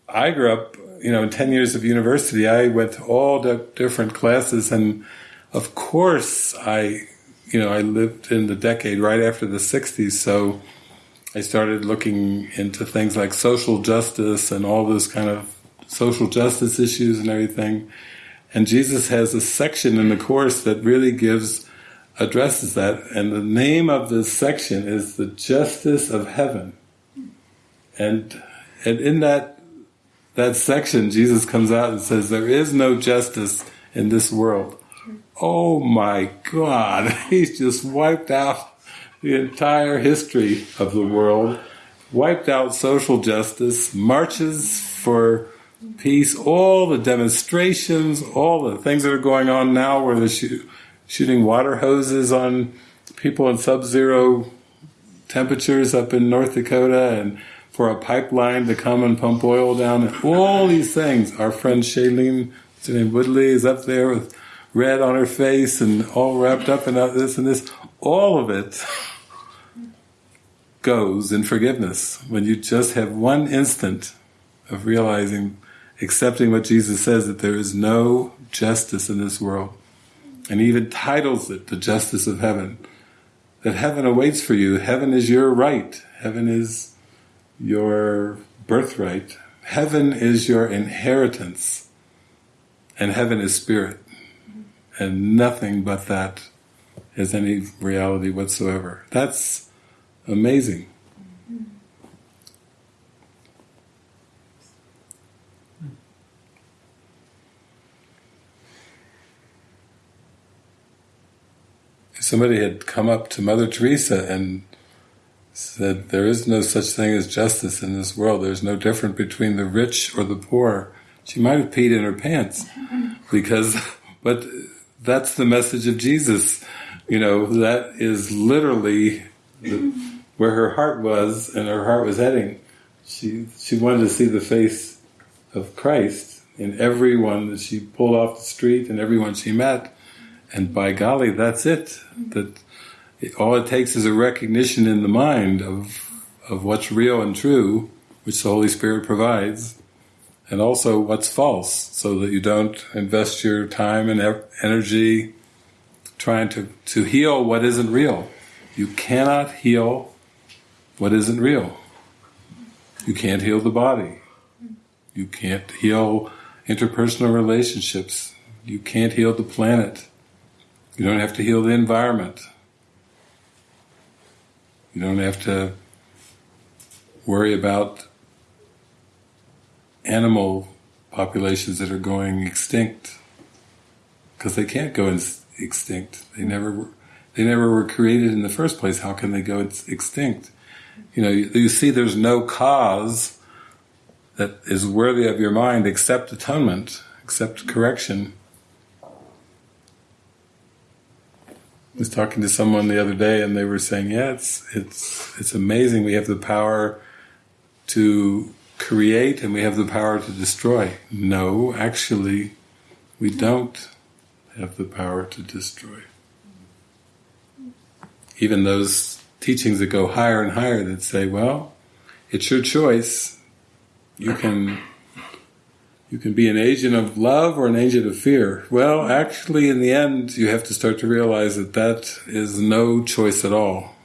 I grew up you know, in 10 years of university, I went to all the different classes and of course I, you know, I lived in the decade right after the 60s, so I started looking into things like social justice and all those kind of social justice issues and everything. And Jesus has a section in the course that really gives, addresses that. And the name of this section is the justice of heaven. And, and in that that section, Jesus comes out and says, There is no justice in this world. Oh my God, [LAUGHS] he's just wiped out the entire history of the world, wiped out social justice, marches for peace, all the demonstrations, all the things that are going on now where they're shooting water hoses on people in sub-zero temperatures up in North Dakota and for a pipeline to come and pump oil down and all these things. Our friend Shailene, what's her name, Woodley, is up there with red on her face and all wrapped up in this and this. All of it goes in forgiveness when you just have one instant of realizing, accepting what Jesus says that there is no justice in this world. And he even titles it the justice of heaven. That heaven awaits for you. Heaven is your right. Heaven is your birthright. Heaven is your inheritance. And heaven is spirit. And nothing but that is any reality whatsoever. That's amazing. Somebody had come up to Mother Teresa and said, There is no such thing as justice in this world. There's no difference between the rich or the poor. She might have peed in her pants [LAUGHS] because, but that's the message of Jesus. You know, that is literally the, where her heart was and her heart was heading. She, she wanted to see the face of Christ in everyone that she pulled off the street and everyone she met. And by golly, that's it. That all it takes is a recognition in the mind of of what's real and true, which the Holy Spirit provides, and also what's false, so that you don't invest your time and energy trying to, to heal what isn't real. You cannot heal what isn't real. You can't heal the body. You can't heal interpersonal relationships. You can't heal the planet. You don't have to heal the environment. You don't have to worry about animal populations that are going extinct because they can't go extinct. They never were, they never were created in the first place. How can they go extinct? You know, you, you see, there's no cause that is worthy of your mind except atonement, except correction. Was talking to someone the other day, and they were saying, "Yeah, it's it's it's amazing. We have the power to create, and we have the power to destroy." No, actually, we don't have the power to destroy. Even those teachings that go higher and higher that say, "Well, it's your choice. You can." You can be an agent of love or an agent of fear. Well, actually, in the end, you have to start to realize that that is no choice at all.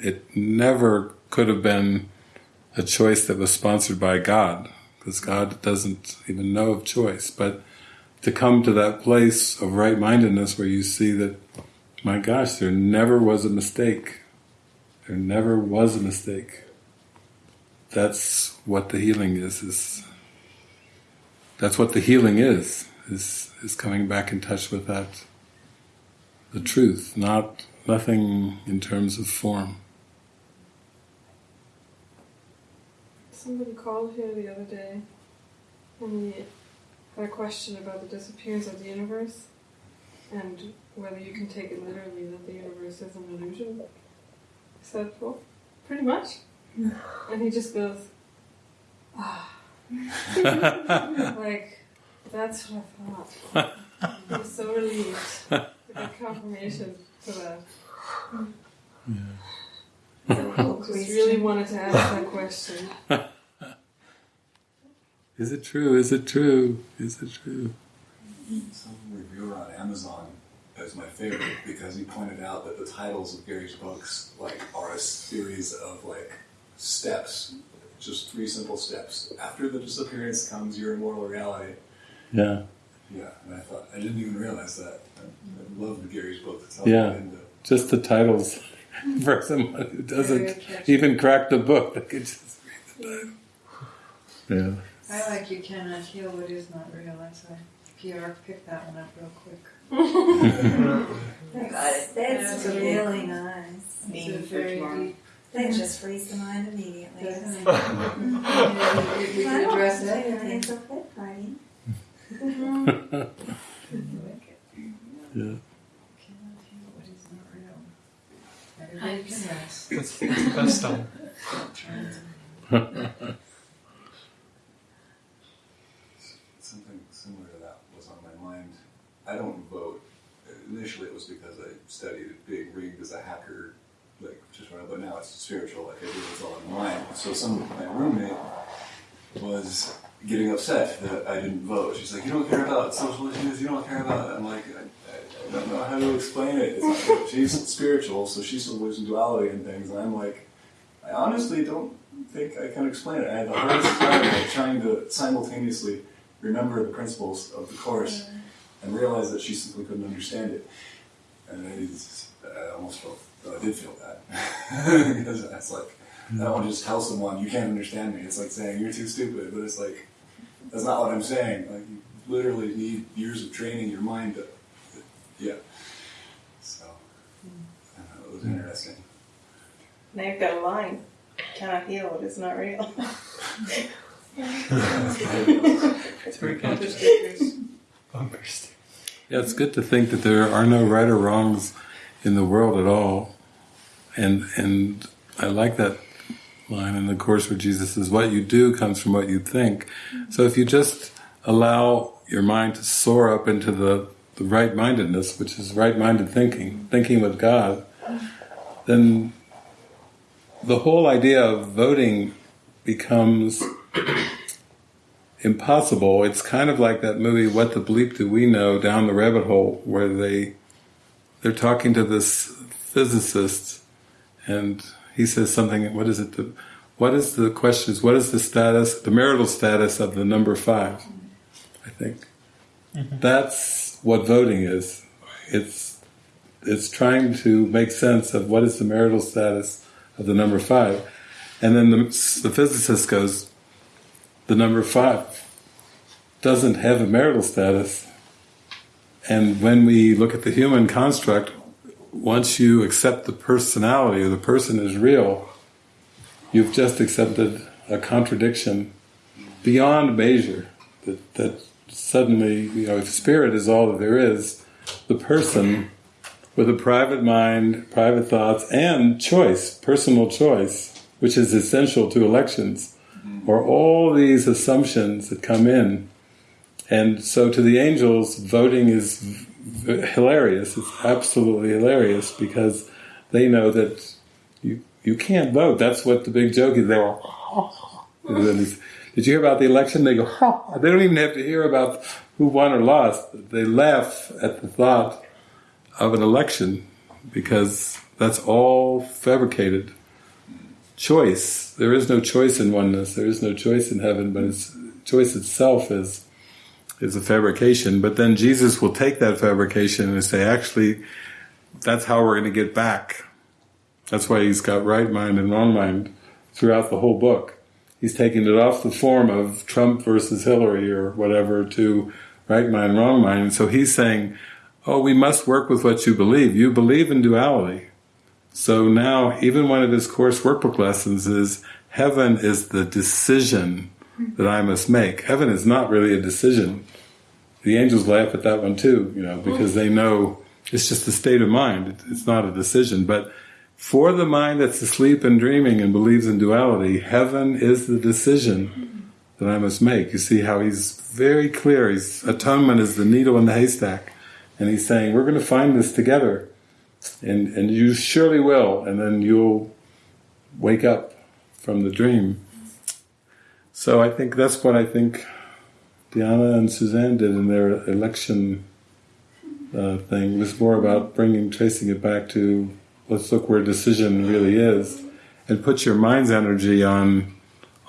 It never could have been a choice that was sponsored by God, because God doesn't even know of choice. But to come to that place of right mindedness where you see that, my gosh, there never was a mistake. There never was a mistake. That's what the healing is, is that's what the healing is, is, is coming back in touch with that, the truth, not nothing in terms of form. Somebody called here the other day and he had a question about the disappearance of the universe and whether you can take it literally that the universe is an illusion. I said, well, pretty much. [LAUGHS] and he just goes, ah. [LAUGHS] like, that's what I thought. I'm so relieved to get confirmation to that. Yeah. So just really wanted to ask that question. [LAUGHS] Is it true? Is it true? Is it true? Some reviewer on Amazon is my favorite because he pointed out that the titles of Gary's books like are a series of like steps just three simple steps. After the disappearance comes your immortal reality. Yeah. Yeah, and I thought I didn't even realize that. I, I love Gary's book. That's how yeah, into. just the titles [LAUGHS] for someone who doesn't even crack the book. They could just read the title. Yeah. I like you cannot heal what is not real. That's why PR picked that one up real quick. [LAUGHS] [LAUGHS] That's, that's really nice. Meaning It's a very deep. That just frees the mind immediately. Doesn't [LAUGHS] it? Mhm. Yeah, we- we can address say everything. It's a fit party. [LAUGHS] Yeah. Cannot heal what is not real. Everybody can rest. What's stone. Something similar to that was on my mind. I don't vote. Initially, it was because I studied being rigged as a hacker, like just around, but now it's spiritual. Like I do it's all in mind. So some my roommate was getting upset that I didn't vote. She's like, "You don't care about social issues. You don't care about." I'm like, I, I, I don't know how to explain it. [LAUGHS] She's spiritual, so she still believes in duality and things, and I'm like, I honestly don't think I can explain it. I had the hardest time trying to simultaneously remember the principles of the course mm. and realize that she simply couldn't understand it. And I, I almost felt, well, I did feel that. [LAUGHS] because it's like, I don't want to just tell someone, you can't understand me. It's like saying, you're too stupid. But it's like, that's not what I'm saying. Like, you literally need years of training your mind to, yeah. So, I don't know, it was interesting. Now you've got a line. Cannot heal what is not real. [LAUGHS] It's very good. Bumper stickers. Yeah, it's good to think that there are no right or wrongs in the world at all, and and I like that line in the course where Jesus says, "What you do comes from what you think." So if you just allow your mind to soar up into the the right mindedness, which is right minded thinking, thinking with God, then the whole idea of voting becomes impossible. It's kind of like that movie "What the Bleep Do We Know?" down the rabbit hole, where they they're talking to this physicist, and he says something. What is it? The, what is the question? Is what is the status, the marital status of the number five? I think mm-hmm. that's what voting is. It's it's trying to make sense of what is the marital status of the number five, and then the, the physicist goes, the number five doesn't have a marital status. And when we look at the human construct, once you accept the personality or the person is real, you've just accepted a contradiction beyond measure. That, that suddenly, you know, if spirit is all that there is, the person with a private mind, private thoughts, and choice, personal choice, which is essential to elections, mm-hmm. are all these assumptions that come in. And so to the angels, voting is hilarious. It's absolutely hilarious because they know that you you can't vote. That's what the big joke is. They were, [LAUGHS] did you hear about the election? They go, they don't even have to hear about who won or lost. They laugh at the thought of an election because that's all fabricated choice. There is no choice in oneness. There is no choice in heaven, but it's choice itself is is a fabrication. But then Jesus will take that fabrication and say, actually, that's how we're going to get back. That's why he's got right mind and wrong mind throughout the whole book. He's taking it off the form of Trump versus Hillary or whatever to right mind, wrong mind. So he's saying, oh, we must work with what you believe. You believe in duality. So now, even one of his course workbook lessons is heaven is the decision that I must make. Heaven is not really a decision. The angels laugh at that one too, you know, because they know it's just a state of mind. It's not a decision. But for the mind that's asleep and dreaming and believes in duality, heaven is the decision that I must make. You see how he's very clear. He's atonement is the needle in the haystack, and he's saying we're going to find this together and and you surely will, and then you'll wake up from the dream. So I think that's what I think Diana and Suzanne did in their election uh, thing. It was more about bringing, tracing it back to let's look where decision really is, and put your mind's energy on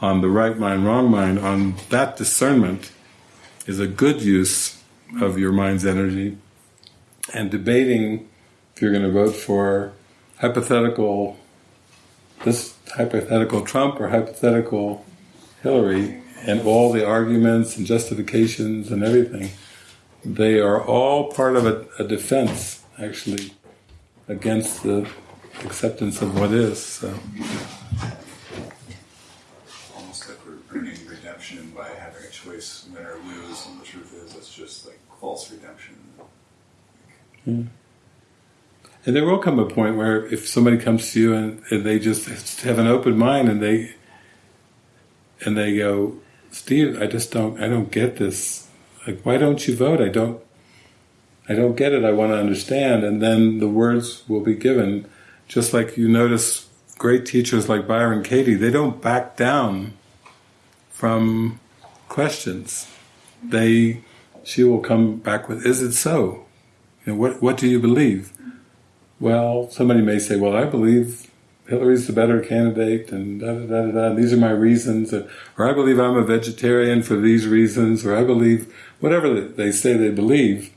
on the right mind, wrong mind, on that discernment is a good use of your mind's energy, and debating if you're going to vote for hypothetical this hypothetical Trump or hypothetical Hillary and all the arguments and justifications and everything they are all part of a, a defense actually against the acceptance of what is so Almost like we're earning redemption by having a choice, win or lose, and the truth is it's just like false redemption. Hmm. And there will come a point where if somebody comes to you and, and they just have an open mind and they and they go, Steve, I just don't I don't get this. Like why don't you vote? I don't I don't get it, I want to understand and then the words will be given. Just like you notice great teachers like Byron Katie, they don't back down from questions. They she will come back with, is it so? You know, what what do you believe? Well, somebody may say, well, I believe Hillary's the better candidate, and da da da da. da these are my reasons, or, or I believe I'm a vegetarian for these reasons, or I believe whatever they say they believe,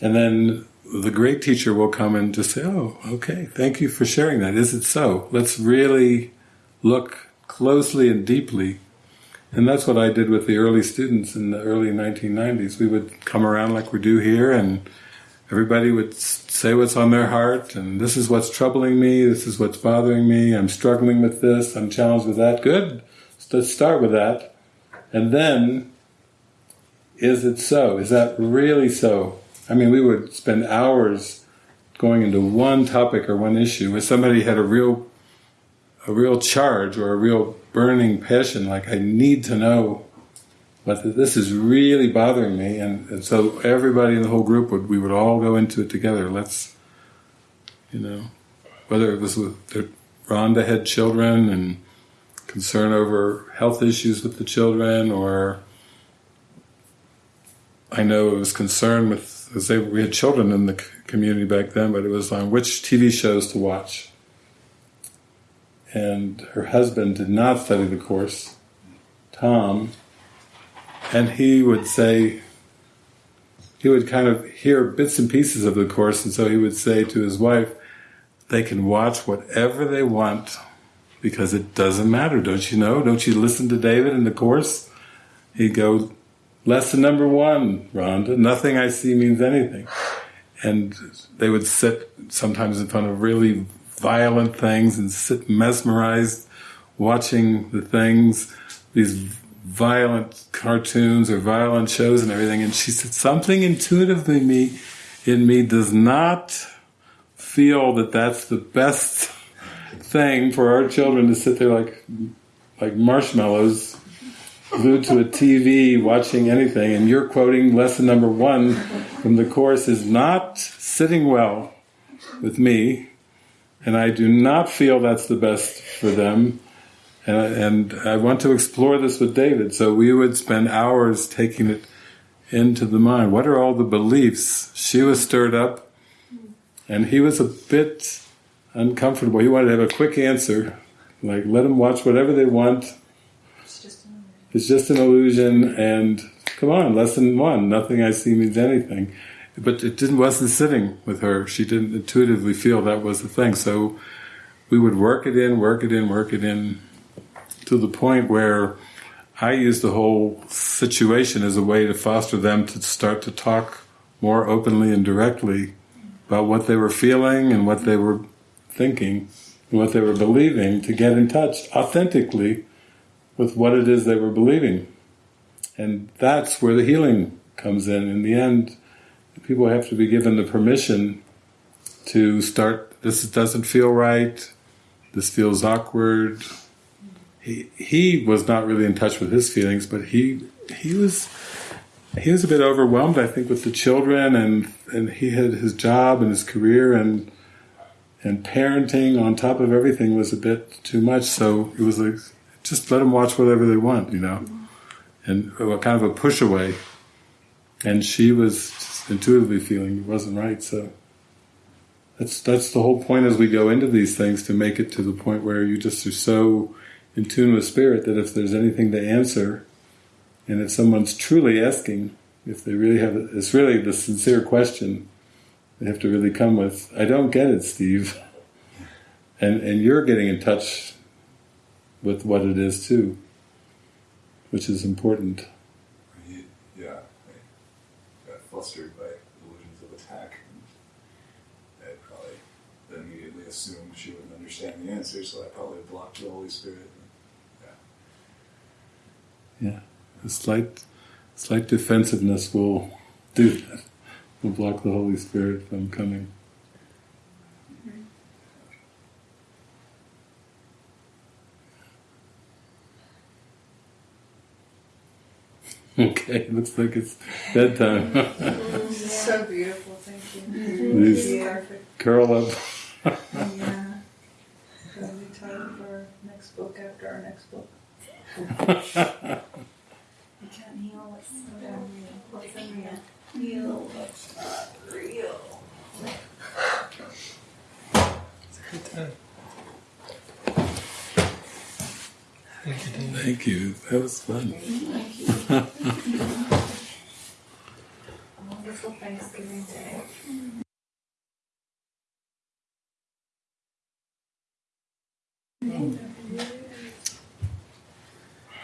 and then the great teacher will come and just say, "Oh, okay, thank you for sharing that. Is it so? Let's really look closely and deeply." And that's what I did with the early students in the early 1990s. We would come around like we do here, and everybody would say what's on their heart, and this is what's troubling me, this is what's bothering me, I'm struggling with this, I'm challenged with that. Good, let's start with that. And then, is it so? Is that really so? I mean, we would spend hours going into one topic or one issue. If somebody had a real, a real charge or a real burning passion, like I need to know but this is really bothering me, and, and, so everybody in the whole group would we would all go into it together. Let's, you know, whether it was with Rhonda had children and concern over health issues with the children, or I know it was concern with because we had children in the community back then, but it was on which TV shows to watch. And her husband did not study the course. Tom and he would say, he would kind of hear bits and pieces of the course, and so he would say to his wife, they can watch whatever they want because it doesn't matter, don't you know? Don't you listen to David in the course? He'd go, lesson number one, Rhonda, nothing I see means anything. And they would sit sometimes in front of really violent things and sit mesmerized watching the things, these violent cartoons or violent shows and everything. And she said, something intuitively me, in me does not feel that that's the best thing for our children to sit there like, like marshmallows glued to a TV watching anything. And you're quoting lesson number one from the course is not sitting well with me. And I do not feel that's the best for them. And I, and I want to explore this with David. So we would spend hours taking it into the mind. What are all the beliefs? She was stirred up, and he was a bit uncomfortable. He wanted to have a quick answer, like let them watch whatever they want. It's just an illusion. It's just an illusion, and come on, lesson one: nothing I see means anything. But it didn't wasn't sitting with her. She didn't intuitively feel that was the thing. So we would work it in, work it in, work it in, to the point where I use the whole situation as a way to foster them to start to talk more openly and directly about what they were feeling and what they were thinking and what they were believing to get in touch authentically with what it is they were believing. And that's where the healing comes in. In the end, people have to be given the permission to start, this doesn't feel right, this feels awkward, he he was not really in touch with his feelings, but he he was he was a bit overwhelmed, I think, with the children, and and he had his job and his career, and and parenting on top of everything was a bit too much. So it was like just let them watch whatever they want, you know, and kind of a push away. And she was intuitively feeling it wasn't right, so. That's that's the whole point as we go into these things to make it to the point where you just are so in tune with spirit that if there's anything to answer, and if someone's truly asking, if they really have, it's really the sincere question they have to really come with. I don't get it, Steve, [LAUGHS] and and you're getting in touch with what it is too, which is important. Yeah, I got flustered by illusions of attack. And I probably immediately assumed she wouldn't understand the answer, so I probably blocked the Holy Spirit. Yeah, a slight, slight defensiveness will do that. Will block the Holy Spirit from coming. [LAUGHS] Okay, looks like it's bedtime. [LAUGHS] so beautiful, thank you. Mm-hmm. These yeah. curl up. yeah. [LAUGHS] We'll time for next book after our next book. You can't heal what's unreal. What's unreal. Real, what's not real. Good time. Thank you. Thank you. That was fun. A wonderful Thanksgiving day.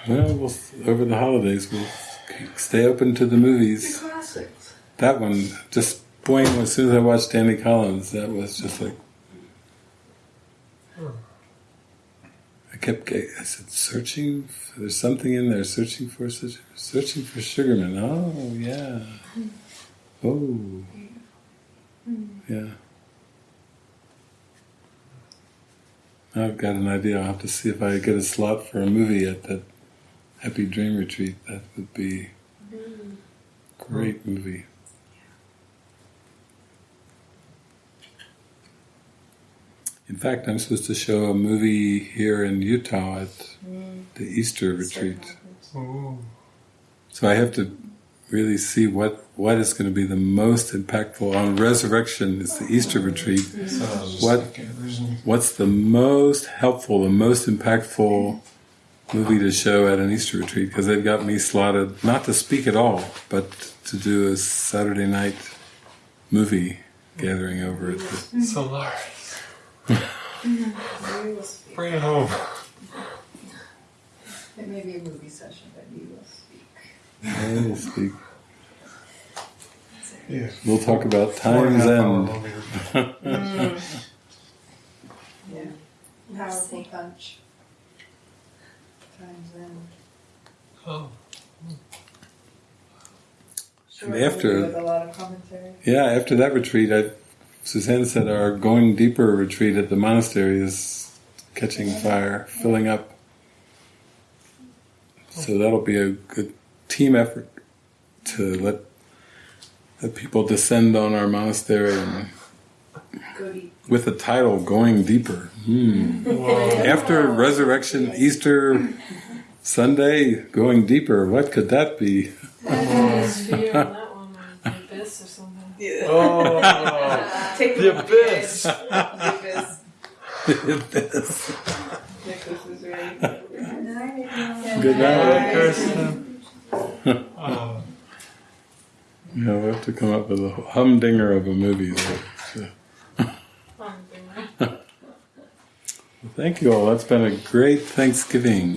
Well, we'll over the holidays we'll stay open to the movies. The Classics. That one just boing. As soon as I watched Danny Collins, that was just like I kept. ge- I said, "Searching. For, there's something in there. Searching for such. Searching for Sugarman. Oh yeah. Hmm. Oh hmm. yeah. I've got an idea. I'll have to see if I get a slot for a movie at that Happy Dream Retreat. That would be great mm. movie. In fact, I'm supposed to show a movie here in Utah at mm. the Easter retreat. Ooh. So I have to really see what, what is going to be the most impactful on resurrection. It's the Easter oh. retreat. So I was just What- thinking, there's n- What's the most helpful, the most impactful movie to show at an Easter retreat? Because they've got me slotted not to speak at all, but to do a Saturday night movie gathering over at the. Mm-hmm. Solaris. Mm-hmm. Bring it home. It may be a movie session, but you will speak. I will speak. Yeah. We'll talk about Four and Time's half hour End. movie. Mm. [LAUGHS] Yeah. Powerful punch. Times End. Oh. And after- With a lot of commentary. Yeah, after that retreat, I, Suzanne said our going deeper retreat at the monastery is catching fire, filling up. So that'll be a good team effort to let let people descend on our monastery and Goody. With the title "Going Deeper." Hmm. After Resurrection, Easter Sunday, going deeper. What could that be? His view on that one abyss or something. Oh. Take the [LAUGHS] them off abyss. The abyss. Nicholas is ready. Good night. Hi, Kirsten. Oh. Yeah, we'll have to come up with a humdinger of a movie. So. Something. Thank you all. That's been a great Thanksgiving.